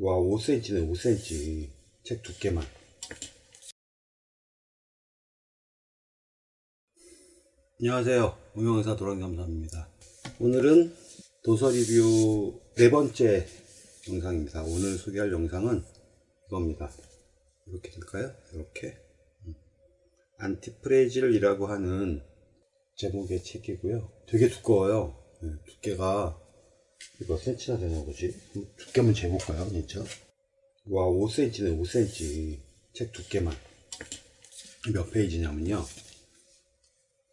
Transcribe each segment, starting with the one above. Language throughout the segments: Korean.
와 5cm네 5cm 책 두께만. 안녕하세요. 무용의사 도랑감사입니다. 오늘은 도서 리뷰 네 번째 영상입니다. 오늘 소개할 영상은 이겁니다. 이렇게 될까요? 이렇게. 음. 안티프레질이라고 하는 제목의 책이고요. 되게 두꺼워요. 네, 두께가 몇 cm나 되는 거지? 두께 한번 재볼까요 진짜? 와 5cm네 5cm 책 두께만. 몇 페이지냐면요.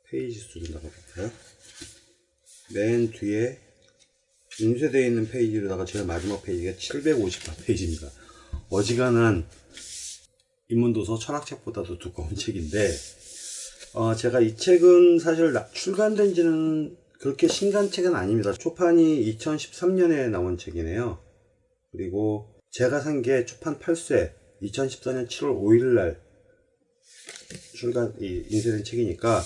페이지 수를 나가볼까요? 맨 뒤에 인쇄되어 있는 페이지로다가 제일 마지막 페이지가 758페이지입니다. 어지간한 인문도서 철학책보다도 두꺼운 책인데 어, 제가 이 책은 사실 출간된 지는 그렇게 신간 책은 아닙니다. 초판이 2013년에 나온 책이네요. 그리고 제가 산 게 초판 8쇄 2014년 7월 5일날 출간 인쇄된 책이니까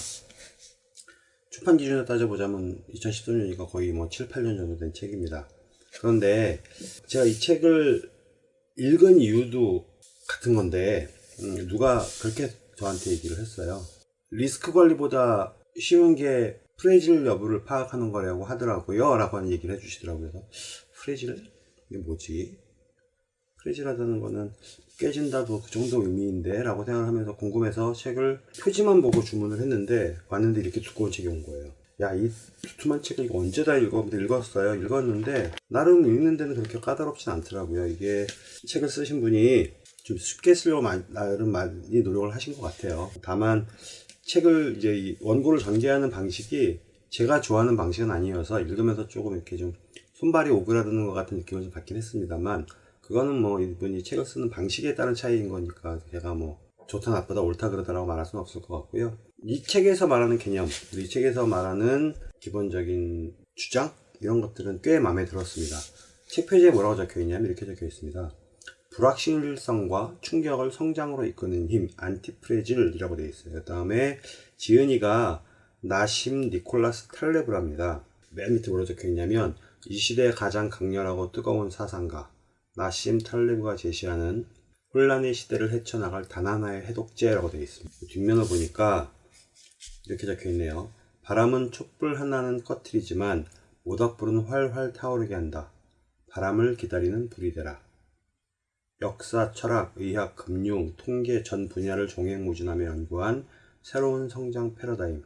초판 기준으로 따져보자면 2013년이니까 거의 뭐 7, 8년 정도 된 책입니다. 그런데 제가 이 책을 읽은 이유도 같은 건데 음, 누가 그렇게 저한테 얘기를 했어요. 리스크 관리보다 쉬운 게 프레질 여부를 파악하는 거라고 하더라고요 라고 하는 얘기를 해주시더라고요 그래서 프레질? 이게 뭐지? 프레질 하다는 거는 깨진다도 그 정도 의미인데 라고 생각하면서 궁금해서 책을 표지만 보고 주문을 했는데 왔는데 이렇게 두꺼운 책이 온 거예요 야 이 두툼한 책을 언제 다 읽어? 읽었어요 읽었는데 나름 읽는 데는 그렇게 까다롭진 않더라고요 이게 책을 쓰신 분이 좀 쉽게 쓰려고 나름 많이 노력을 하신 것 같아요 다만 책을 이제 원고를 전개하는 방식이 제가 좋아하는 방식은 아니어서 읽으면서 조금 이렇게 좀 손발이 오그라드는 것 같은 느낌을 좀 받긴 했습니다만 그거는 뭐 이분이 책을 쓰는 방식에 따른 차이인 거니까 제가 뭐 좋다 나쁘다 옳다 그러다라고 말할 수는 없을 것 같고요. 이 책에서 말하는 개념 이 책에서 말하는 기본적인 주장 이런 것들은 꽤 마음에 들었습니다. 책 표지에 뭐라고 적혀 있냐면 이렇게 적혀 있습니다 불확실성과 충격을 성장으로 이끄는 힘 안티프레질이라고 되어 있어요. 그 다음에 지은이가 나심 니콜라스 탈레브랍니다. 맨 밑에 뭐라고 적혀 있냐면 이 시대의 가장 강렬하고 뜨거운 사상가 나심 탈레브가 제시하는 혼란의 시대를 헤쳐나갈 단 하나의 해독제라고 되어 있습니다. 뒷면을 보니까 이렇게 적혀 있네요 바람은 촛불 하나는 꺼트리지만 모닥불은 활활 타오르게 한다. 바람을 기다리는 불이 되라 역사, 철학, 의학, 금융, 통계 전 분야를 종횡무진하며 연구한 새로운 성장 패러다임,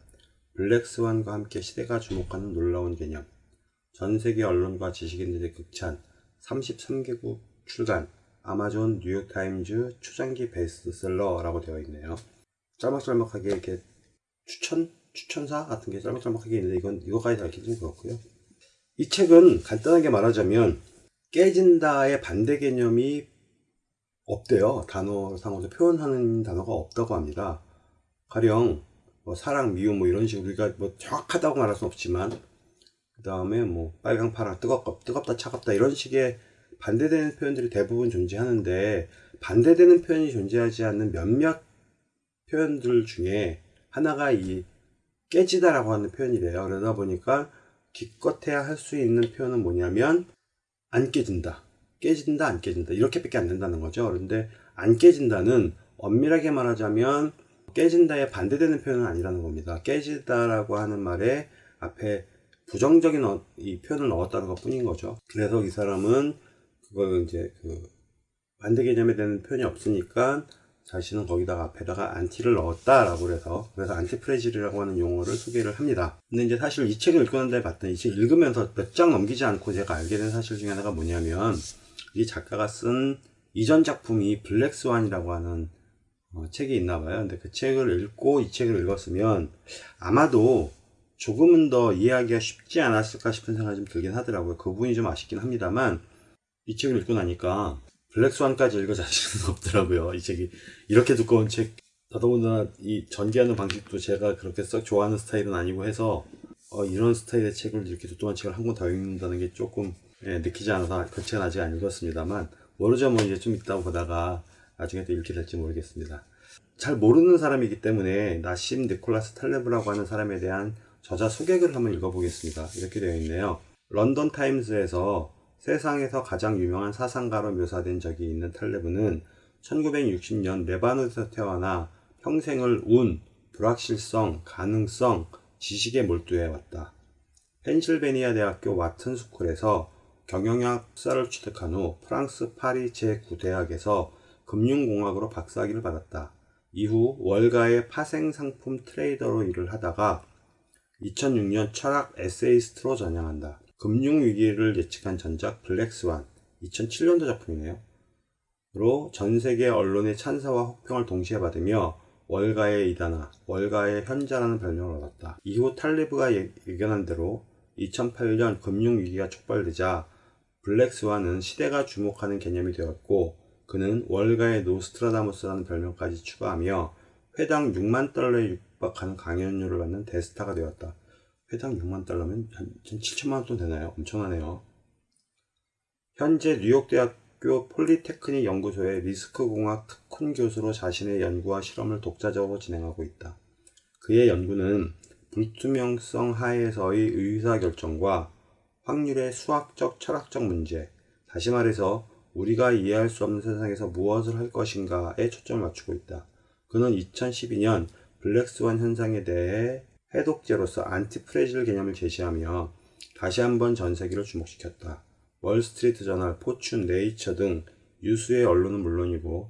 블랙스완과 함께 시대가 주목하는 놀라운 개념, 전세계 언론과 지식인들의 극찬, 33개국 출간, 아마존, 뉴욕타임즈 초장기 베스트셀러라고 되어 있네요. 짤막짤막하게 이렇게 추천? 추천사 같은 게 짤막짤막하게 있는데 이건 이거까지 달기 좀 그렇고요. 이 책은 간단하게 말하자면 깨진다의 반대 개념이 없대요. 단어상으로 표현하는 단어가 없다고 합니다. 가령 뭐 사랑, 미움 뭐 이런 식으로 우리가 뭐 정확하다고 말할 수는 없지만 그 다음에 뭐 빨강, 파랑, 뜨겁, 뜨겁다, 차갑다 이런 식의 반대되는 표현들이 대부분 존재하는데 반대되는 표현이 존재하지 않는 몇몇 표현들 중에 하나가 이 깨지다라고 하는 표현이래요. 그러다 보니까 기껏해야 할 수 있는 표현은 뭐냐면 안 깨진다. 깨진다 안 깨진다. 이렇게밖에 안 된다는 거죠. 그런데 안 깨진다는 엄밀하게 말하자면 깨진다에 반대되는 표현은 아니라는 겁니다. 깨지다라고 하는 말에 앞에 부정적인 어, 이 표현을 넣었다는 것 뿐인 거죠. 그래서 이 사람은 그걸 이제 그 반대 개념에 대한 표현이 없으니까 자신은 거기다가 앞에다가 안티를 넣었다라고 그래서 그래서 안티프레질이라고 하는 용어를 소개를 합니다. 근데 이제 사실 이 책을 읽고 난 다음에 봤더니 이 책 읽으면서 몇 장 넘기지 않고 제가 알게 된 사실 중에 하나가 뭐냐면 이 작가가 쓴 이전 작품이 블랙스완이라고 하는 어, 책이 있나 봐요. 근데 그 책을 읽고 이 책을 읽었으면 아마도 조금은 더 이해하기가 쉽지 않았을까 싶은 생각이 좀 들긴 하더라고요. 그 부분이 좀 아쉽긴 합니다만 이 책을 읽고 나니까 블랙스완까지 읽어 자신은 없더라고요. 이 책이 이렇게 두꺼운 책 더더군다나 이 전개하는 방식도 제가 그렇게 썩 좋아하는 스타일은 아니고 해서 어, 이런 스타일의 책을 이렇게 두꺼운 책을 한 권 더 읽는다는 게 조금 예, 느끼지 않아서 그 책은 아직 안 읽었습니다만 뭐 이제 좀 있다 보다가 나중에 또 읽게 될지 모르겠습니다. 잘 모르는 사람이기 때문에 나심 니콜라스 탈레브라고 하는 사람에 대한 저자 소개글을 한번 읽어보겠습니다. 이렇게 되어 있네요. 런던 타임즈에서 세상에서 가장 유명한 사상가로 묘사된 적이 있는 탈레브는 1960년 레바논에서 태어나 평생을 운, 불확실성, 가능성, 지식에 몰두해 왔다. 펜실베니아 대학교 와튼 스쿨에서 경영학 석사를 취득한 후 프랑스 파리 제9대학에서 금융공학으로 박사학위를 받았다. 이후 월가의 파생상품 트레이더로 일을 하다가 2006년 철학 에세이스트로 전향한다. 금융위기를 예측한 전작 블랙스완 2007년도 작품이네요. 로 전 세계 언론의 찬사와 혹평을 동시에 받으며 월가의 이단아, 월가의 현자라는 별명을 얻었다. 이후 탈레브가 예- 예견한 대로 2008년 금융위기가 촉발되자 블랙스완은 시대가 주목하는 개념이 되었고 그는 월가의 노스트라다무스라는 별명까지 추가하며 회당 6만 달러에 육박하는 강연료를 받는 대스타가 되었다. 회당 6만 달러면 한 7천만 원돈 되나요? 엄청나네요. 현재 뉴욕대학교 폴리테크닉 연구소의 리스크공학 특훈 교수로 자신의 연구와 실험을 독자적으로 진행하고 있다. 그의 연구는 불투명성 하에서의 의사결정과 확률의 수학적 철학적 문제, 다시 말해서 우리가 이해할 수 없는 세상에서 무엇을 할 것인가에 초점을 맞추고 있다. 그는 2012년 블랙스완 현상에 대해 해독제로서 antifragile 개념을 제시하며 다시 한번 전 세계를 주목시켰다. 월스트리트 저널, 포춘, 네이처 등 유수의 언론은 물론이고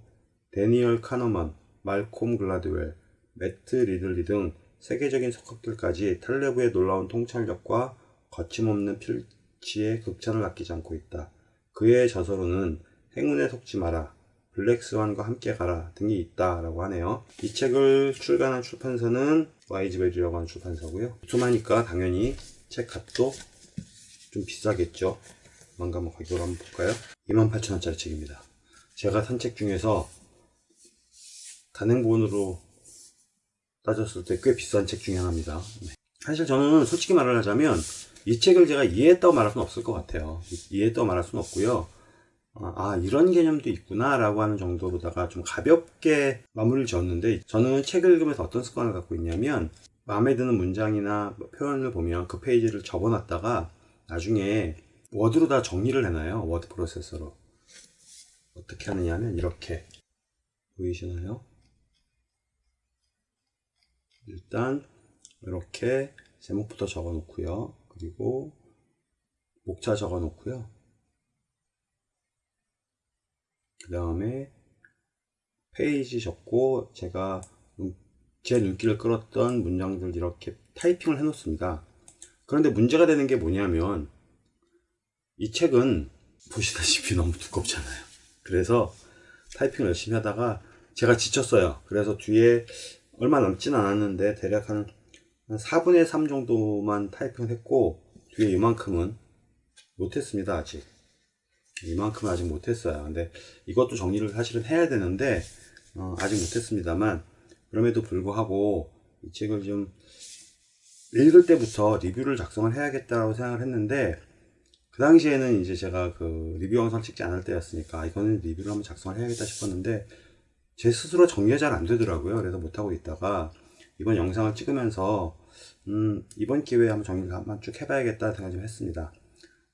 대니얼 카너먼, 말콤 글라드웰, 매트 리들리 등 세계적인 석학들까지 탈레브의 놀라운 통찰력과 거침없는 필치에 극찬을 아끼지 않고 있다. 그의 저서로는 행운에 속지 마라, 블랙스완과 함께 가라 등이 있다라고 하네요. 이 책을 출간한 출판사는 와이즈베리라고 하는 출판사고요. 투마니까 당연히 책 값도 좀 비싸겠죠. 한번 가격을 한번 볼까요? 28,000원짜리 책입니다. 제가 산 책 중에서 단행본으로 따졌을 때 꽤 비싼 책 중에 하나입니다. 네. 사실 저는 솔직히 말을 하자면 이 책을 제가 이해했다고 말할 수는 없을 것 같아요. 이- 이해했다고 말할 수는 없고요. 아, 아, 이런 개념도 있구나 라고 하는 정도로다가 좀 가볍게 마무리를 지었는데 저는 책을 읽으면서 어떤 습관을 갖고 있냐면 마음에 드는 문장이나 뭐 표현을 보면 그 페이지를 접어놨다가 나중에 워드로 다 정리를 해놔요. 워드 프로세서로. 어떻게 하느냐 하면 이렇게 보이시나요? 일단 이렇게 제목부터 적어 놓고요. 그리고 목차 적어 놓고요. 그 다음에 페이지 적고 제가 눈- 제 눈길을 끌었던 문장들 이렇게 타이핑을 해 놓습니다. 그런데 문제가 되는 게 뭐냐면 이 책은 보시다시피 너무 두껍잖아요. 그래서 타이핑을 열심히 하다가 제가 지쳤어요. 그래서 뒤에 얼마 남진 않았는데 대략 한, 한 4분의 3 정도만 타이핑을 했고 뒤에 이만큼은 못했습니다 아직 이만큼은 아직 못했어요 근데 이것도 정리를 사실은 해야 되는데 어, 아직 못했습니다만 그럼에도 불구하고 이 책을 좀 읽을 때부터 리뷰를 작성을 해야겠다고 생각을 했는데 그 당시에는 이제 제가 그 리뷰 영상 찍지 않을 때였으니까 이거는 리뷰를 한번 작성을 해야겠다 싶었는데 제 스스로 정리가 잘 안 되더라고요. 그래서 못하고 있다가 이번 영상을 찍으면서 음, 이번 기회에 한번 정리를 한번 쭉 해봐야겠다 생각 좀 했습니다.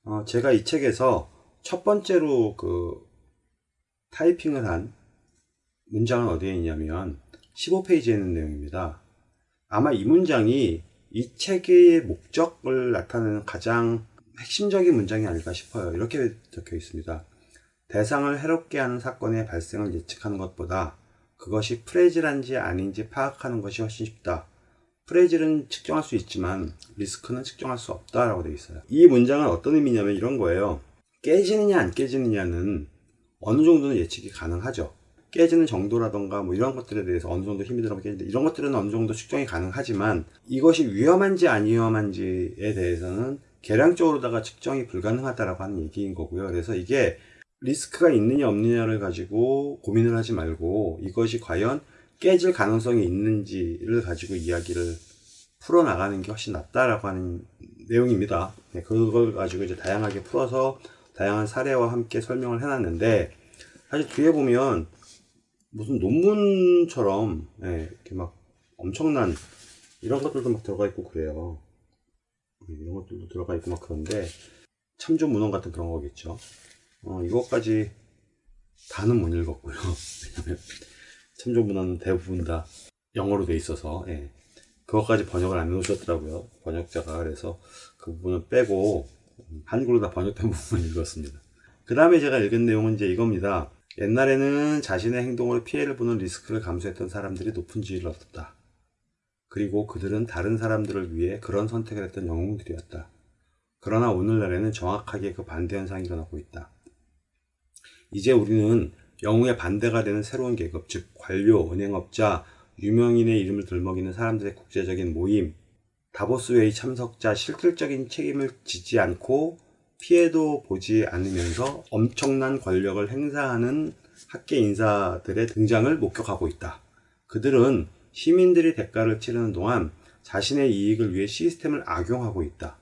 어, 제가 이 책에서 첫 번째로 그 타이핑을 한 문장은 어디에 있냐면 15페이지에 있는 내용입니다. 아마 이 문장이 이 책의 목적을 나타내는 가장 핵심적인 문장이 아닐까 싶어요. 이렇게 적혀 있습니다. 대상을 해롭게 하는 사건의 발생을 예측하는 것보다 그것이 프레질한지 아닌지 파악하는 것이 훨씬 쉽다. 프레질은 측정할 수 있지만 리스크는 측정할 수 없다라고 되어 있어요. 이 문장은 어떤 의미냐면 이런 거예요. 깨지느냐 안 깨지느냐는 어느 정도는 예측이 가능하죠. 깨지는 정도라던가 뭐 이런 것들에 대해서 어느 정도 힘이 들어가면 깨지는데 이런 것들은 어느 정도 측정이 가능하지만 이것이 위험한지 안 위험한지에 대해서는 계량적으로다가 측정이 불가능하다라고 하는 얘기인 거고요. 그래서 이게 리스크가 있느냐 없느냐를 가지고 고민을 하지 말고 이것이 과연 깨질 가능성이 있는지를 가지고 이야기를 풀어나가는 게 훨씬 낫다라고 하는 내용입니다. 네, 그걸 가지고 이제 다양하게 풀어서 다양한 사례와 함께 설명을 해놨는데 사실 뒤에 보면 무슨 논문처럼 예, 이렇게 막 엄청난 이런 것들도 막 들어가 있고 그래요. 네, 이런 것들도 들어가 있고 막 그런데 참조 문헌 같은 그런 거겠죠. 어, 이것까지 다는 못 읽었고요. 왜냐면 참조 문헌은 대부분 다 영어로 돼 있어서 예. 그것까지 번역을 안 해놓으셨더라고요. 번역자가 그래서 그 부분은 빼고 음, 한글로 다 번역된 부분을 읽었습니다. 그 다음에 제가 읽은 내용은 이제 이겁니다. 옛날에는 자신의 행동으로 피해를 보는 리스크를 감수했던 사람들이 높은 지위를 얻었다. 그리고 그들은 다른 사람들을 위해 그런 선택을 했던 영웅들이었다. 그러나 오늘날에는 정확하게 그 반대 현상이 일어나고 있다. 이제 우리는 영웅의 반대가 되는 새로운 계급, 즉 관료, 은행업자, 유명인의 이름을 들먹이는 사람들의 국제적인 모임, 다보스웨이 참석자 실질적인 책임을 지지 않고 피해도 보지 않으면서 엄청난 권력을 행사하는 학계 인사들의 등장을 목격하고 있다. 그들은 시민들이 대가를 치르는 동안 자신의 이익을 위해 시스템을 악용하고 있다.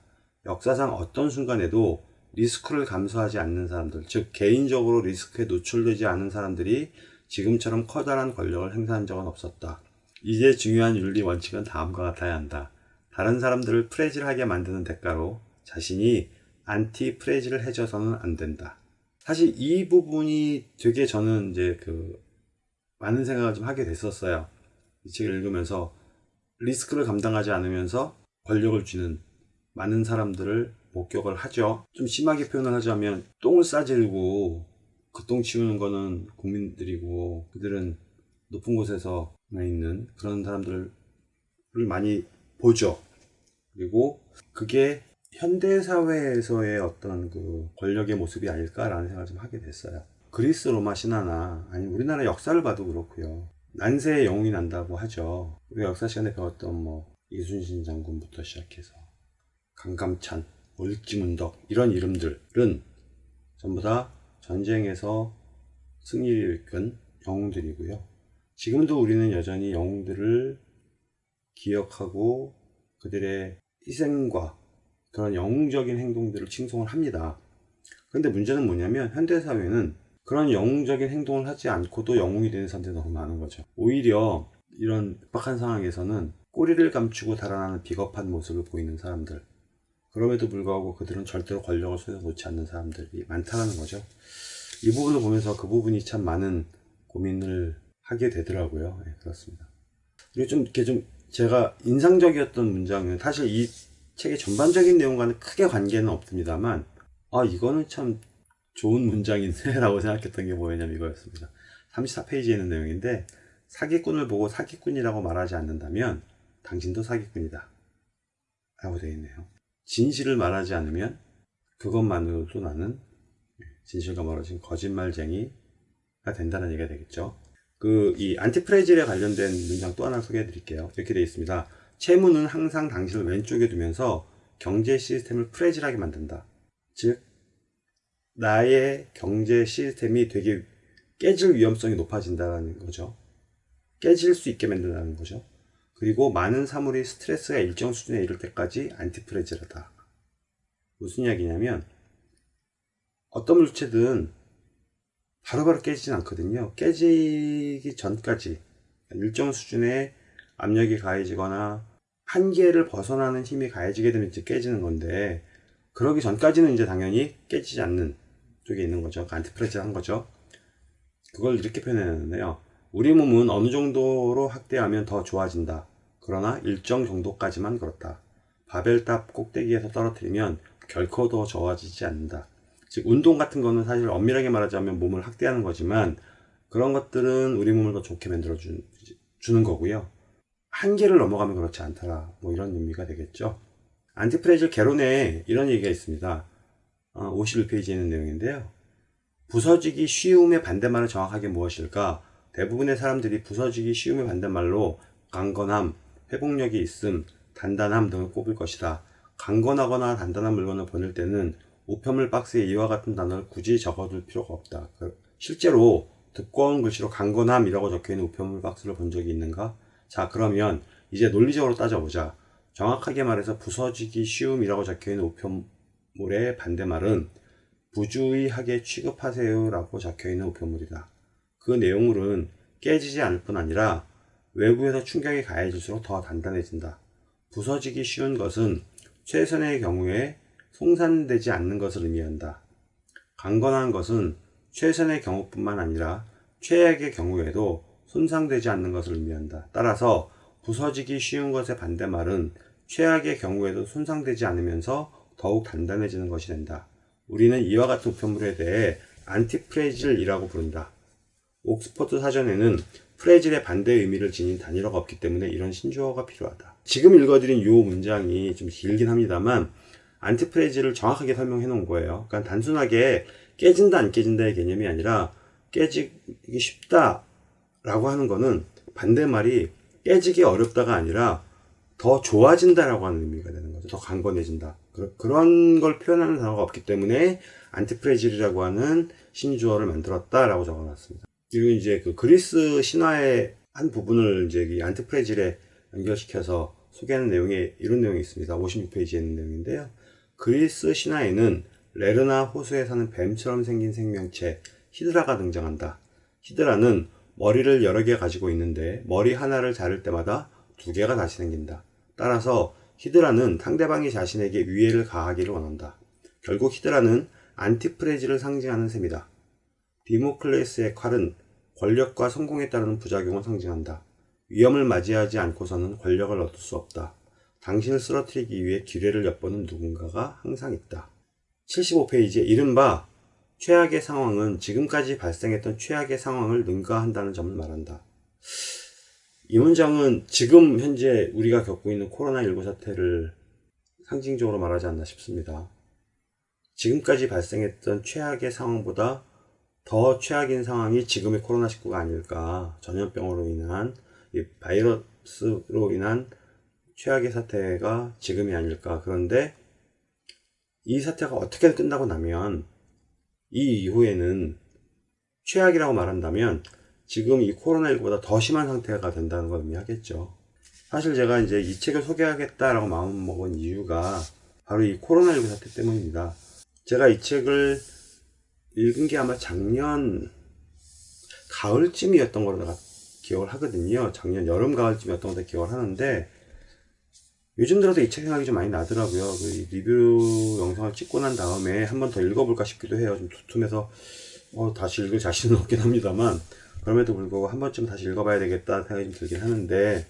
역사상 어떤 순간에도 리스크를 감수하지 않는 사람들, 즉 개인적으로 리스크에 노출되지 않은 사람들이 지금처럼 커다란 권력을 행사한 적은 없었다. 이제 중요한 윤리 원칙은 다음과 같아야 한다. 다른 사람들을 fragile하게 만드는 대가로 자신이 antifragile 해져서는 안 된다. 사실 이 부분이 되게 저는 이제 그 많은 생각을 좀 하게 됐었어요. 이 책을 읽으면서 리스크를 감당하지 않으면서 권력을 쥐는 많은 사람들을 목격을 하죠. 좀 심하게 표현을 하자면 똥을 싸지르고 그 똥 치우는 거는 국민들이고 그들은 높은 곳에서 있는 그런 사람들을 많이 보죠. 그리고 그게 현대사회에서의 어떤 그 권력의 모습이 아닐까라는 생각을 좀 하게 됐어요. 그리스 로마 신화나 아니 우리나라 역사를 봐도 그렇고요. 난세의 영웅이 난다고 하죠. 우리가 역사 시간에 배웠던 뭐 이순신 장군부터 시작해서 강감찬, 올지문덕 이런 이름들은 전부 다 전쟁에서 승리를 이끈 영웅들이고요. 지금도 우리는 여전히 영웅들을 기억하고 그들의 희생과 그런 영웅적인 행동들을 칭송을 합니다. 그런데 문제는 뭐냐면 현대사회는 그런 영웅적인 행동을 하지 않고도 영웅이 되는 사람들이 너무 많은 거죠. 오히려 이런 급박한 상황에서는 꼬리를 감추고 달아나는 비겁한 모습을 보이는 사람들 그럼에도 불구하고 그들은 절대로 권력을 손에 놓지 않는 사람들이 많다는 거죠. 이 부분을 보면서 그 부분이 참 많은 고민을 하게 되더라고요. 네, 그렇습니다. 그리고 좀 이렇게 좀 제가 인상적이었던 문장은 사실 이 책의 전반적인 내용과는 크게 관계는 없습니다만 아 이거는 참 좋은 문장인데 라고 생각했던 게 뭐였냐면 이거였습니다. 34페이지에 있는 내용인데 사기꾼을 보고 사기꾼이라고 말하지 않는다면 당신도 사기꾼이다 라고 되어 있네요. 진실을 말하지 않으면 그것만으로도 나는 진실과 멀어진 거짓말쟁이가 된다는 얘기가 되겠죠. 그 이 안티프레질에 관련된 문장 또 하나 소개해 드릴게요. 이렇게 되어 있습니다. 채무는 항상 당신을 왼쪽에 두면서 경제 시스템을 프레질하게 만든다. 즉 나의 경제 시스템이 되게 깨질 위험성이 높아진다는 거죠. 깨질 수 있게 만든다는 거죠. 그리고 많은 사물이 스트레스가 일정 수준에 이를 때까지 안티프레질하다. 무슨 이야기냐면 어떤 물체든 바로바로 깨지진 않거든요. 깨지기 전까지 일정 수준의 압력이 가해지거나 한계를 벗어나는 힘이 가해지게 되면 이제 깨지는 건데 그러기 전까지는 이제 당연히 깨지지 않는 쪽에 있는 거죠. 안티프레질 한 거죠. 그걸 이렇게 표현했는데요. 우리 몸은 어느 정도로 확대하면 더 좋아진다. 그러나 일정 정도까지만 그렇다. 바벨탑 꼭대기에서 떨어뜨리면 결코 더 좋아지지 않는다. 즉 운동 같은 거는 사실 엄밀하게 말하자면 몸을 확대하는 거지만 그런 것들은 우리 몸을 더 좋게 만들어 주, 주는 거고요. 한계를 넘어가면 그렇지 않더라. 뭐 이런 의미가 되겠죠. 안티프레질 개론에 이런 얘기가 있습니다. 어, 51페이지에 있는 내용인데요. 부서지기 쉬움의 반대말은 정확하게 무엇일까? 대부분의 사람들이 부서지기 쉬움의 반대말로 강건함, 회복력이 있음, 단단함 등을 꼽을 것이다. 강건하거나 단단한 물건을 보낼 때는 우편물 박스에 이와 같은 단어를 굳이 적어둘 필요가 없다. 그 실제로 두꺼운 글씨로 강건함이라고 적혀있는 우편물 박스를 본 적이 있는가? 자 그러면 이제 논리적으로 따져보자. 정확하게 말해서 부서지기 쉬움이라고 적혀있는 우편물의 반대말은 부주의하게 취급하세요 라고 적혀있는 우편물이다. 그 내용물은 깨지지 않을 뿐 아니라 외부에서 충격이 가해질수록 더 단단해진다. 부서지기 쉬운 것은 최선의 경우에 송산되지 않는 것을 의미한다. 강건한 것은 최선의 경우뿐만 아니라 최악의 경우에도 손상되지 않는 것을 의미한다. 따라서 부서지기 쉬운 것의 반대말은 최악의 경우에도 손상되지 않으면서 더욱 단단해지는 것이 된다. 우리는 이와 같은 우편물에 대해 안티프레질이라고 부른다. 옥스퍼드 사전에는 프레질의 반대 의미를 지닌 단위어가 없기 때문에 이런 신조어가 필요하다. 지금 읽어드린 이 문장이 좀 길긴 합니다만 안티프레질을 정확하게 설명해 놓은 거예요. 그러니까 단순하게 깨진다 안 깨진다의 개념이 아니라 깨지기 쉽다 라고 하는 거는 반대말이 깨지기 어렵다가 아니라 더 좋아진다 라고 하는 의미가 되는 거죠. 더 강건해진다. 그런 걸 표현하는 단어가 없기 때문에 안티프레질이라고 하는 신조어를 만들었다 라고 적어놨습니다. 그리고 이제 그 그리스 신화의 한 부분을 이제 이 안티프레질에 연결시켜서 소개하는 내용에 이런 내용이 있습니다. 56페이지에 있는 내용인데요. 그리스 신화에는 레르나 호수에 사는 뱀처럼 생긴 생명체 히드라가 등장한다. 히드라는 머리를 여러 개 가지고 있는데 머리 하나를 자를 때마다 두 개가 다시 생긴다. 따라서 히드라는 상대방이 자신에게 위해를 가하기를 원한다. 결국 히드라는 안티프레지를 상징하는 셈이다. 디모클레스의 칼은 권력과 성공에 따르는 부작용을 상징한다. 위험을 맞이하지 않고서는 권력을 얻을 수 없다. 당신을 쓰러뜨리기 위해 기회를 엿보는 누군가가 항상 있다. 75페이지에 이른바 최악의 상황은 지금까지 발생했던 최악의 상황을 능가한다는 점을 말한다. 이 문장은 지금 현재 우리가 겪고 있는 코로나19 사태를 상징적으로 말하지 않나 싶습니다. 지금까지 발생했던 최악의 상황보다 더 최악인 상황이 지금의 코로나19가 아닐까. 전염병으로 인한, 이 바이러스로 인한 최악의 사태가 지금이 아닐까. 그런데 이 사태가 어떻게 끝나고 나면 이 이후에는 최악이라고 말한다면 지금 이 코로나19보다 더 심한 상태가 된다는 걸 의미하겠죠. 사실 제가 이제 이 책을 소개하겠다라고 마음먹은 이유가 바로 이 코로나19 사태 때문입니다. 제가 이 책을 읽은 게 아마 작년 가을쯤이었던 걸로 내가 기억을 하거든요. 작년 여름 가을쯤이었던 걸로 기억을 하는데 요즘 들어서 이 책 생각이 좀 많이 나더라고요. 그 리뷰 영상을 찍고 난 다음에 한 번 더 읽어볼까 싶기도 해요. 좀 두툼해서 어, 다시 읽을 자신은 없긴 합니다만 그럼에도 불구하고 한 번쯤 다시 읽어봐야 되겠다 생각이 좀 들긴 하는데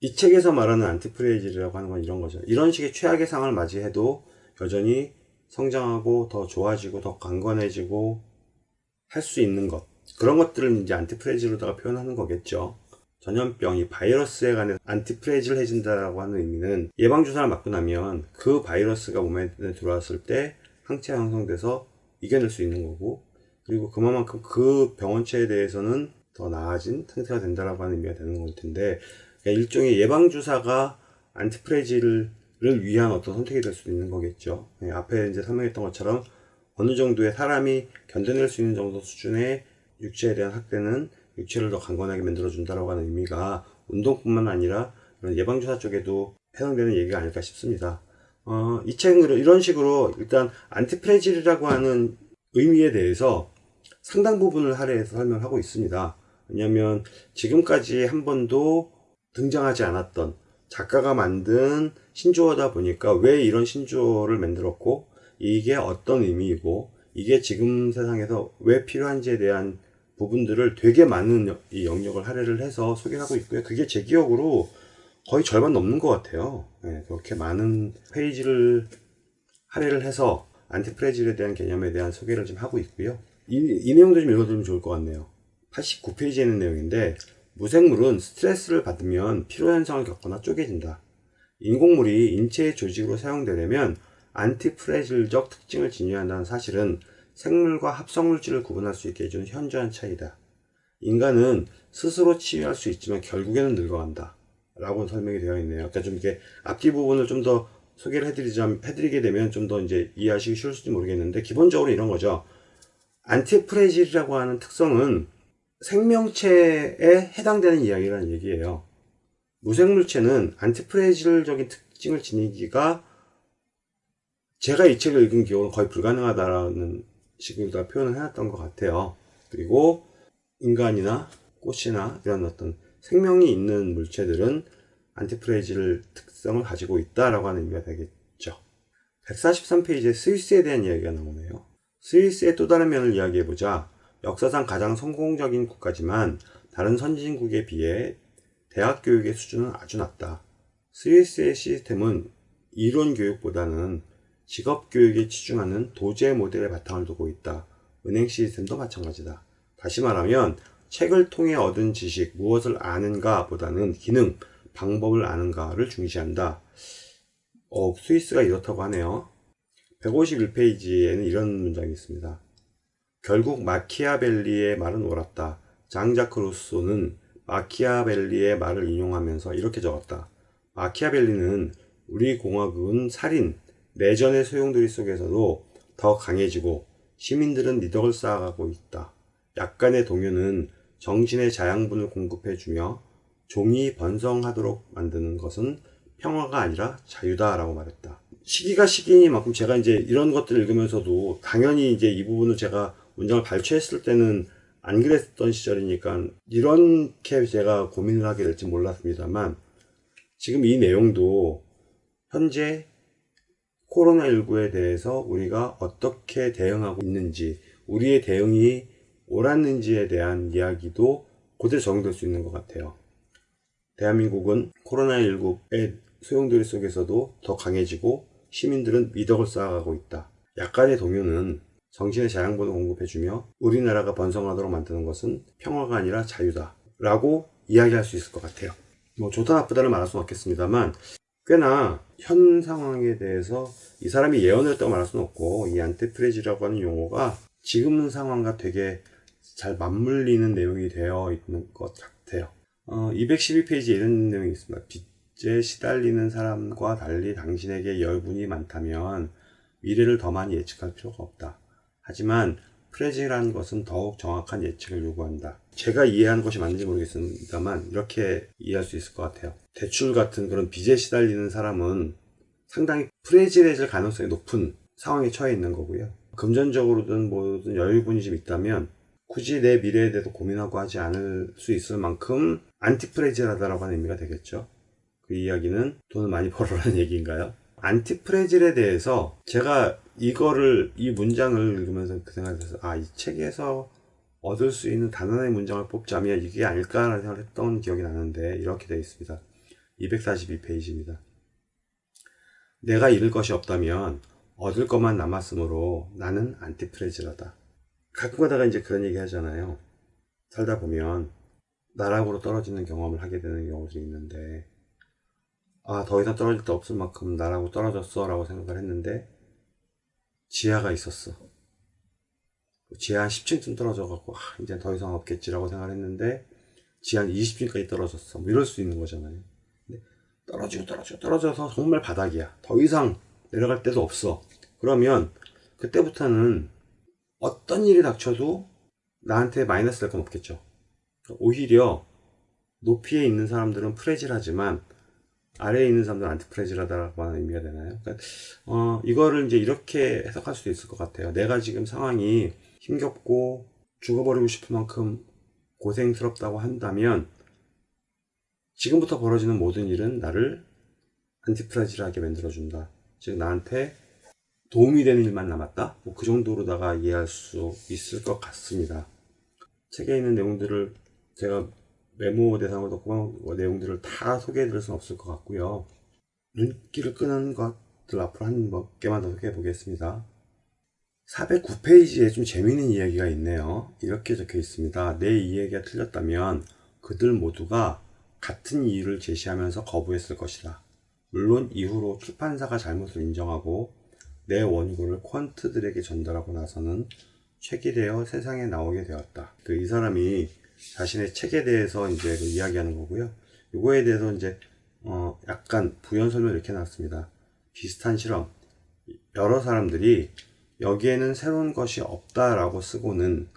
이 책에서 말하는 안티프레이즈라고 하는 건 이런 거죠. 이런 식의 최악의 상황을 맞이해도 여전히 성장하고 더 좋아지고 더 강건해지고 할 수 있는 것 그런 것들을 이제 antifragile로다가 표현하는 거겠죠. 전염병이 바이러스에 관해 antifragile을 해준다라고 하는 의미는 예방주사를 맞고 나면 그 바이러스가 몸에 들어왔을 때 항체가 형성돼서 이겨낼 수 있는 거고 그리고 그만큼 그 병원체에 대해서는 더 나아진 상태가 된다라고 하는 의미가 되는 걸 텐데 그러니까 일종의 예방주사가 안티프레지를 위한 어떤 선택이 될 수도 있는 거겠죠. 네, 앞에 이제 설명했던 것처럼 어느 정도의 사람이 견뎌낼 수 있는 정도 수준의 육체에 대한 학대는 육체를 더 강건하게 만들어 준다라고 하는 의미가 운동뿐만 아니라 예방주사 쪽에도 해당되는 얘기가 아닐까 싶습니다. 어, 이 책은 이런 식으로 일단 안티프레질이라고 하는 의미에 대해서 상당 부분을 할애해서 설명하고 있습니다. 왜냐하면 지금까지 한 번도 등장하지 않았던 작가가 만든 신조어다 보니까 왜 이런 신조어를 만들었고 이게 어떤 의미이고 이게 지금 세상에서 왜 필요한지에 대한 부분들을 되게 많은 이 영역을 할애를 해서 소개하고 있고요. 그게 제 기억으로 거의 절반 넘는 것 같아요. 네, 그렇게 많은 페이지를 할애를 해서 안티프레질에 대한 개념에 대한 소개를 좀 하고 있고요. 이, 이 내용도 좀 읽어두면 좋을 것 같네요. 89페이지에 있는 내용인데 무생물은 스트레스를 받으면 피로현상을 겪거나 쪼개진다. 인공물이 인체의 조직으로 사용되려면 안티프레질적 특징을 지니한다는 사실은 생물과 합성물질을 구분할 수 있게 해주는 현저한 차이다. 인간은 스스로 치유할 수 있지만 결국에는 늙어간다. 라고 설명이 되어 있네요. 그러니까 좀 이렇게 앞뒤 부분을 좀 더 소개를 해드리자, 해드리게 되면 좀 더 이제 이해하시기 쉬울지 모르겠는데 기본적으로 이런 거죠. 안티프레질이라고 하는 특성은 생명체에 해당되는 이야기라는 얘기예요. 무생물체는 안티프레질적인 특징을 지니기가 제가 이 책을 읽은 기억은 거의 불가능하다라는 식으로 표현을 해놨던 것 같아요. 그리고 인간이나 꽃이나 이런 어떤 생명이 있는 물체들은 안티프레질 특성을 가지고 있다라고 하는 의미가 되겠죠. 143페이지에 스위스에 대한 이야기가 나오네요. 스위스의 또 다른 면을 이야기해보자 역사상 가장 성공적인 국가지만 다른 선진국에 비해 대학 교육의 수준은 아주 낮다. 스위스의 시스템은 이론 교육보다는 직업 교육에 치중하는 도제 모델의 바탕을 두고 있다. 은행 시스템도 마찬가지다. 다시 말하면 책을 통해 얻은 지식, 무엇을 아는가 보다는 기능, 방법을 아는가를 중시한다. 어, 스위스가 이렇다고 하네요. 151페이지에는 이런 문장이 있습니다. 결국 마키아벨리의 말은 옳았다. 장자크 루소는 마키아벨리의 말을 인용하면서 이렇게 적었다. 마키아벨리는 우리 공화국은 살인, 내전의 소용돌이 속에서도 더 강해지고 시민들은 미덕을 쌓아가고 있다. 약간의 동요는 정신의 자양분을 공급해주며 종이 번성하도록 만드는 것은 평화가 아니라 자유다 라고 말했다. 시기가 시기니만큼 제가 이제 이런 것들을 읽으면서도 당연히 이제 이 부분을 제가 문장을 발췌했을 때는 안 그랬던 시절이니까 이렇게 제가 고민을 하게 될지 몰랐습니다만 지금 이 내용도 현재 코로나19에 대해서 우리가 어떻게 대응하고 있는지 우리의 대응이 옳았는지에 대한 이야기도 그대로 적용될 수 있는 것 같아요. 대한민국은 코로나19의 소용돌이 속에서도 더 강해지고 시민들은 미덕을 쌓아가고 있다. 약간의 동요는 정신의 자양분을 공급해주며 우리나라가 번성하도록 만드는 것은 평화가 아니라 자유다. 라고 이야기할 수 있을 것 같아요. 뭐 좋다 나쁘다를 말할 수는 없겠습니다만 꽤나 현 상황에 대해서 이 사람이 예언을 했다고 말할 수는 없고 이 안티프레지라고 하는 용어가 지금 상황과 되게 잘 맞물리는 내용이 되어 있는 것 같아요. 어, 212페이지에 이런 내용이 있습니다. 빚에 시달리는 사람과 달리 당신에게 여유분이 많다면 미래를 더 많이 예측할 필요가 없다. 하지만 프레지라는 것은 더욱 정확한 예측을 요구한다. 제가 이해하는 것이 맞는지 모르겠습니다만 이렇게 이해할 수 있을 것 같아요. 대출 같은 그런 빚에 시달리는 사람은 상당히 프레지해질 가능성이 높은 상황에 처해 있는 거고요. 금전적으로든 뭐든 여유분이 좀 있다면 굳이 내 미래에 대해서 고민하고 하지 않을 수 있을 만큼 안티프레질하다라고 하는 의미가 되겠죠. 그 이야기는 돈을 많이 벌어라는 얘기인가요? 안티프레질에 대해서 제가 이거를 이 문장을 읽으면서 그 생각이 들어서 아이 책에서 얻을 수 있는 단원의 문장을 뽑자면 이게 아닐까라는 생각을 했던 기억이 나는데 이렇게 되어 있습니다. 242페이지입니다. 내가 잃을 것이 없다면 얻을 것만 남았으므로 나는 안티프레질하다. 가끔 가다가 이제 그런 얘기 하잖아요. 살다 보면 나락으로 떨어지는 경험을 하게 되는 경우도 있는데 아, 더 이상 떨어질 데 없을 만큼 나락으로 떨어졌어 라고 생각을 했는데 지하가 있었어. 지하 한 10층쯤 떨어져 갖고 아, 이제 더 이상 없겠지라고 생각을 했는데 지하 한 20층까지 떨어졌어. 뭐 이럴 수 있는 거잖아요. 근데 떨어지고 떨어지고 떨어져서 정말 바닥이야. 더 이상 내려갈 데도 없어. 그러면 그때부터는 어떤 일이 닥쳐도 나한테 마이너스 될 건 없겠죠. 오히려 높이에 있는 사람들은 프레질하지만 아래에 있는 사람들은 안티프레질하다라고 하는 의미가 되나요? 그러니까 어, 이거를 이제 이렇게 해석할 수도 있을 것 같아요. 내가 지금 상황이 힘겹고 죽어버리고 싶은 만큼 고생스럽다고 한다면 지금부터 벌어지는 모든 일은 나를 안티프레질하게 만들어준다. 즉 나한테 도움이 되는 일만 남았다? 뭐 그 정도로다가 이해할 수 있을 것 같습니다. 책에 있는 내용들을 제가 메모 대상으로 넣고 내용들을 다 소개해 드릴 수는 없을 것 같고요. 눈길을 끄는 것들 앞으로 한 몇 개만 더 소개해 보겠습니다. 409페이지에 좀 재미있는 이야기가 있네요. 이렇게 적혀 있습니다. 내 이야기가 틀렸다면 그들 모두가 같은 이유를 제시하면서 거부했을 것이다. 물론 이후로 출판사가 잘못을 인정하고 내 원고를 퀀트들에게 전달하고 나서는 책이 되어 세상에 나오게 되었다. 그 이 사람이 자신의 책에 대해서 이제 그 이야기하는 거고요. 이거에 대해서 이제 어 약간 부연 설명을 이렇게 놨습니다. 비슷한 실험. 여러 사람들이 여기에는 새로운 것이 없다라고 쓰고는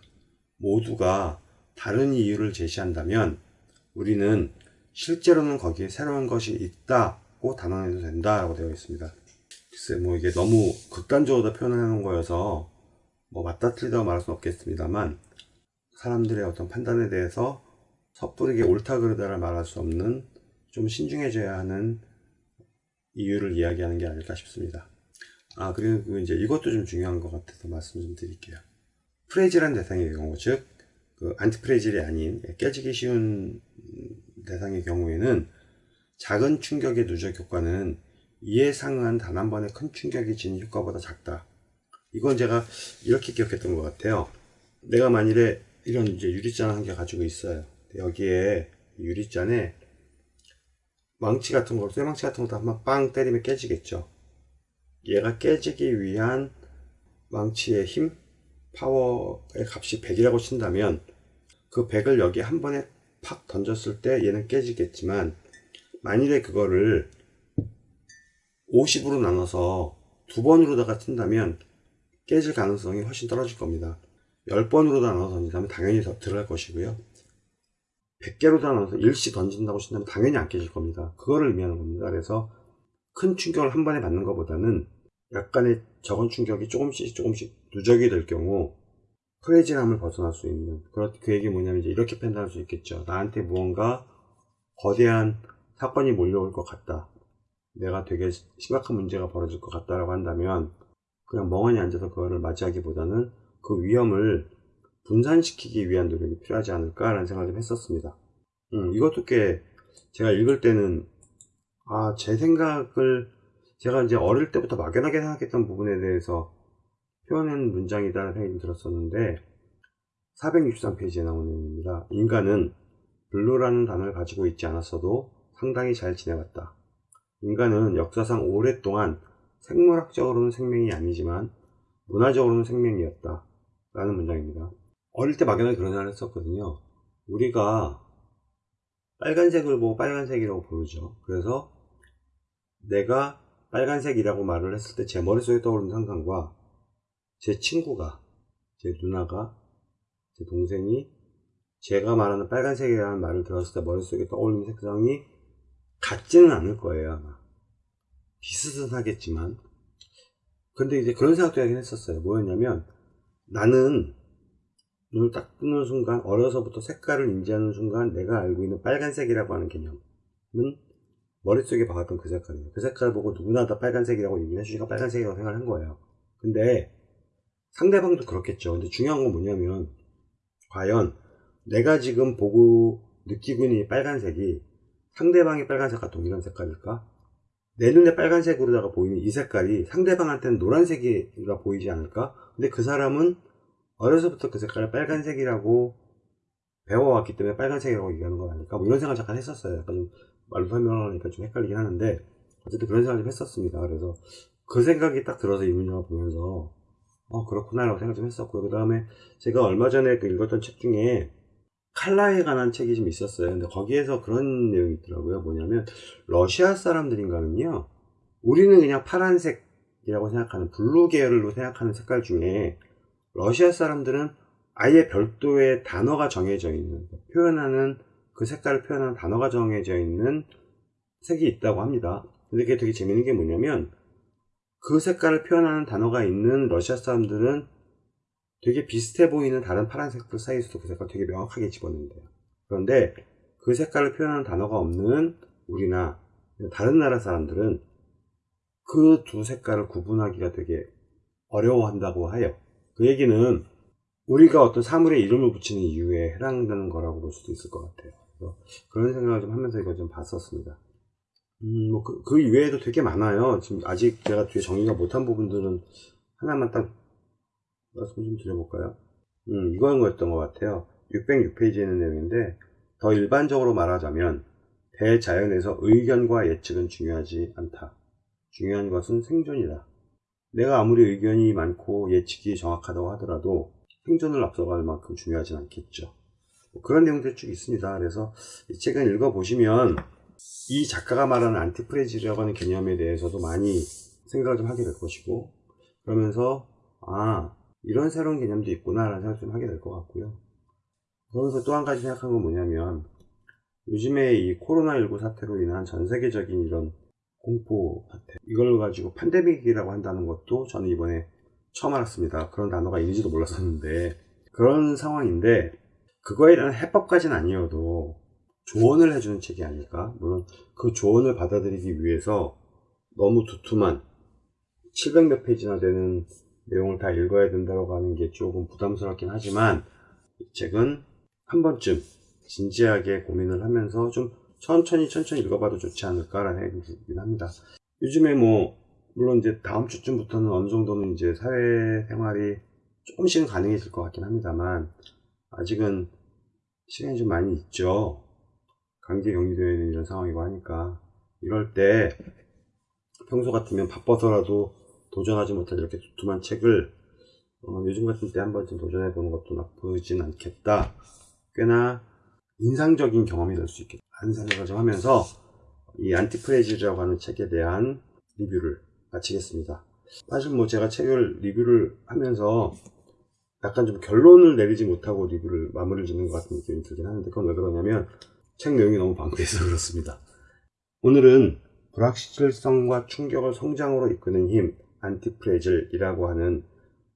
모두가 다른 이유를 제시한다면 우리는 실제로는 거기에 새로운 것이 있다고 단언해도 된다라고 되어 있습니다. 글쎄 뭐 이게 너무 극단적으로 놓은 거여서 뭐 맞다 틀리다고 말할 수는 없겠습니다만 사람들의 어떤 판단에 대해서 섣부르게 옳다 그르다를 말할 수 없는 좀 신중해져야 하는 이유를 이야기하는 게 아닐까 싶습니다. 아 그리고 이제 이것도 좀 중요한 것 같아서 말씀 좀 드릴게요. 프레질한 대상의 경우 즉 그 안티프레질이 아닌 깨지기 쉬운 대상의 경우에는 작은 충격의 누적 효과는 이에 상응한 단 한 번의 큰 충격이 지닌 효과보다 작다. 이건 제가 이렇게 기억했던 것 같아요. 내가 만일에 이런 이제 유리잔 한 개 가지고 있어요. 여기에 유리잔에 망치 같은 거, 쇠망치 같은 것도 한번 빵 때리면 깨지겠죠. 얘가 깨지기 위한 망치의 힘, 파워의 값이 100이라고 친다면 그 100을 여기 한 번에 팍 던졌을 때 얘는 깨지겠지만 만일에 그거를 50으로 나눠서 두 번으로다가 친다면 깨질 가능성이 훨씬 떨어질 겁니다. 10번으로 나눠서 던진다면 당연히 더 들어갈 것이고요. 100개로 나눠서 일시 던진다고 친다면 당연히 안 깨질 겁니다. 그거를 의미하는 겁니다. 그래서 큰 충격을 한 번에 받는 것보다는 약간의 적은 충격이 조금씩 조금씩 누적이 될 경우 프레질함을 벗어날 수 있는 그런 그 얘기 뭐냐면 이제 이렇게 판단할 수 있겠죠. 나한테 무언가 거대한 사건이 몰려올 것 같다. 내가 되게 심각한 문제가 벌어질 것 같다라고 한다면 그냥 멍하니 앉아서 그거를 맞이하기보다는 그 위험을 분산시키기 위한 노력이 필요하지 않을까라는 생각을 좀 했었습니다. 음, 이것도 꽤 제가 읽을 때는 아, 제 생각을 제가 이제 어릴 때부터 막연하게 생각했던 부분에 대해서 표현한 문장이다라는 생각이 들었었는데 463페이지에 나오는 내용입니다. 인간은 blue라는 단어를 가지고 있지 않았어도 상당히 잘 지내왔다. 인간은 역사상 오랫동안 생물학적으로는 생명이 아니지만 문화적으로는 생명이었다. 라는 문장입니다. 어릴 때 막연하게 그런 생각을 했었거든요. 우리가 빨간색을 보고 빨간색이라고 부르죠. 그래서 내가 빨간색이라고 말을 했을 때 제 머릿속에 떠오르는 상상과 제 친구가, 제 누나가, 제 동생이 제가 말하는 빨간색이라는 말을 들었을 때 머릿속에 떠오르는 색상이 같지는 않을 거예요, 아마. 비슷하겠지만. 근데 이제 그런 생각도 하긴 했었어요. 뭐였냐면, 나는 눈을 딱 뜨는 순간, 어려서부터 색깔을 인지하는 순간, 내가 알고 있는 빨간색이라고 하는 개념은 머릿속에 박았던 그 색깔이에요. 그 색깔을 보고 누구나 다 빨간색이라고 얘기를 해주니까 빨간색이라고 생각을 한 거예요. 근데 상대방도 그렇겠죠. 근데 중요한 건 뭐냐면, 과연 내가 지금 보고 느끼고 있는 이 빨간색이 상대방의 빨간색과 동일한 색깔일까? 내 눈에 빨간색으로다가 보이는 이 색깔이 상대방한테는 노란색이라 보이지 않을까? 근데 그 사람은 어려서부터 그 색깔을 빨간색이라고 배워왔기 때문에 빨간색이라고 얘기하는 거 아닐까? 뭐 이런 생각 잠깐 했었어요. 약간 좀 말로 설명하니까 좀 헷갈리긴 하는데 어쨌든 그런 생각을 좀 했었습니다. 그래서 그 생각이 딱 들어서 이 문장을 보면서 어 그렇구나 라고 생각 좀 했었고요. 그 다음에 제가 얼마 전에 그 읽었던 책 중에 칼라에 관한 책이 좀 있었어요. 근데 거기에서 그런 내용이 있더라고요. 뭐냐면 러시아 사람들인가는요. 우리는 그냥 파란색이라고 생각하는 blue 계열로 생각하는 색깔 중에 러시아 사람들은 아예 별도의 단어가 정해져 있는 표현하는 그 색깔을 표현하는 단어가 정해져 있는 색이 있다고 합니다. 근데 그게 되게 재밌는 게 뭐냐면 그 색깔을 표현하는 단어가 있는 러시아 사람들은 되게 비슷해 보이는 다른 파란색들 사이에서도 그 색깔을 되게 명확하게 집어낸대요. 그런데 그 색깔을 표현하는 단어가 없는 우리나 다른 나라 사람들은 그 두 색깔을 구분하기가 되게 어려워한다고 해요. 그 얘기는 우리가 어떤 사물에 이름을 붙이는 이유에 해당되는 거라고 볼 수도 있을 것 같아요. 그런 생각을 좀 하면서 이거 좀 봤었습니다. 음, 뭐, 그, 그 이외에도 되게 많아요. 지금 아직 제가 뒤에 정리가 못한 부분들은 하나만 딱 말씀 좀 드려볼까요? 음, 이건 거였던 것 같아요. 606페이지에 있는 내용인데, 더 일반적으로 말하자면, 대자연에서 의견과 예측은 중요하지 않다. 중요한 것은 생존이다. 내가 아무리 의견이 많고 예측이 정확하다고 하더라도 생존을 앞서갈 만큼 중요하진 않겠죠. 뭐 그런 내용들이 쭉 있습니다. 그래서 이 책을 읽어보시면 이 작가가 말하는 안티프레지라고 하는 개념에 대해서도 많이 생각을 좀 하게 될 것이고 그러면서 아 이런 새로운 개념도 있구나 라는 생각 좀 하게 될 것 같고요. 그러면서 또 한 가지 생각한 건 뭐냐면 요즘에 이 코로나19 사태로 인한 전 세계적인 이런 공포 사태 이걸 가지고 팬데믹이라고 한다는 것도 저는 이번에 처음 알았습니다. 그런 단어가 있는지도 몰랐었는데 그런 상황인데 그거에 대한 해법까지는 아니어도 조언을 해주는 책이 아닐까 물론 그 조언을 받아들이기 위해서 너무 두툼한 700 몇 페이지나 되는 내용을 다 읽어야 된다고 하는 게 조금 부담스럽긴 하지만 이 책은 한 번쯤 진지하게 고민을 하면서 좀 천천히 천천히 읽어봐도 좋지 않을까라는 생각이 들긴 합니다. 요즘에 뭐 물론 이제 다음 주쯤부터는 어느 정도는 이제 사회생활이 조금씩은 가능해질 것 같긴 합니다만 아직은 시간이 좀 많이 있죠. 강제 격리되어 있는 이런 상황이고 하니까 이럴 때 평소 같으면 바빠서라도 도전하지 못한 이렇게 두툼한 책을 어, 요즘 같은 때 한 번쯤 도전해 보는 것도 나쁘진 않겠다. 꽤나 인상적인 경험이 될 수 있겠다. 생각을 좀 하면서 이 antifragile이라고 하는 책에 대한 리뷰를 마치겠습니다. 사실 뭐 제가 책을 리뷰를 하면서 약간 좀 결론을 내리지 못하고 리뷰를 마무리를 짓는 것 같은 느낌이 들긴 하는데 그건 왜 그러냐면 책 내용이 너무 방대해서 그렇습니다. 오늘은 불확실성과 충격을 성장으로 이끄는 힘 antifragile이라고 하는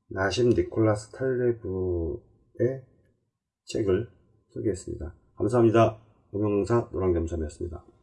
나심 니콜라스 탈레브의 책을 소개했습니다. 감사합니다. 노명사 노랑겸섬이었습니다.